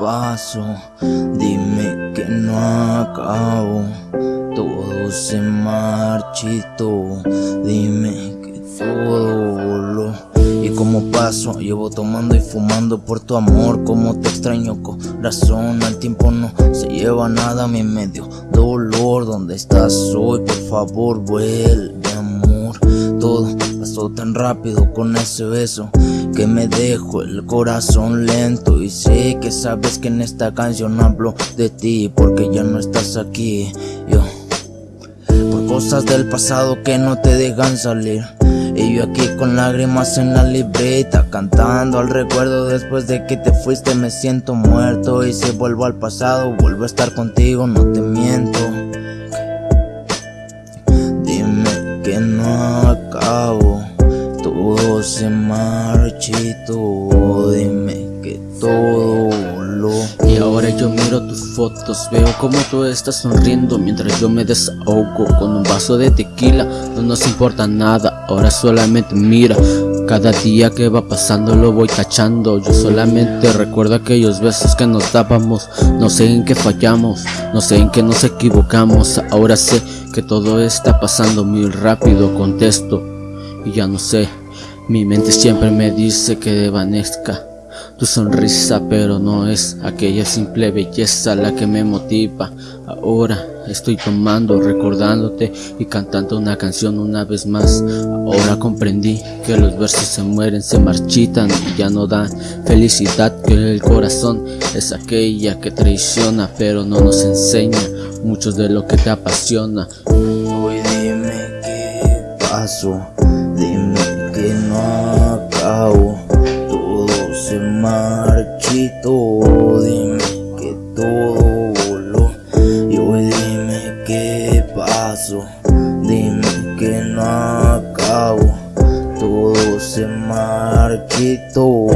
paso, dime que no acabo, todo se marchito, dime que todo voló. Y como paso, llevo tomando y fumando por tu amor, como te extraño corazón, al tiempo no se lleva nada mi medio dolor, ¿dónde estás hoy? Por favor vuelve tan rápido con ese beso que me dejo el corazón lento. Y sé que sabes que en esta canción hablo de ti porque ya no estás aquí yo. Por cosas del pasado que no te dejan salir. Y yo aquí con lágrimas en la libreta Cantando al recuerdo. Después de que te fuiste me siento muerto. Y si vuelvo al pasado vuelvo a estar contigo no te miento. Dime que no acabo se marchito Dime que todo voló Y ahora yo miro tus fotos Veo como tú estás sonriendo Mientras yo me desahogo Con un vaso de tequila. No nos importa nada Ahora solamente mira. Cada día que va pasando lo voy cachando. Yo solamente recuerdo aquellos besos que nos dábamos. No sé en qué fallamos, no sé en qué nos equivocamos. Ahora sé que todo está pasando muy rápido Contesto. Y ya no sé Mi mente siempre me dice que desvanezca tu sonrisa pero no es aquella simple belleza la que me motiva. Ahora estoy tomando, recordándote y cantando una canción una vez más. Ahora comprendí que los versos se mueren, se marchitan y ya no dan felicidad Que el corazón es aquella que traiciona pero no nos enseña mucho de lo que te apasiona. Hoy dime qué pasó, no acabo. Se marchito Dime que todo voló. Y hoy dime qué pasó Dime que no acabo. Todo se marchito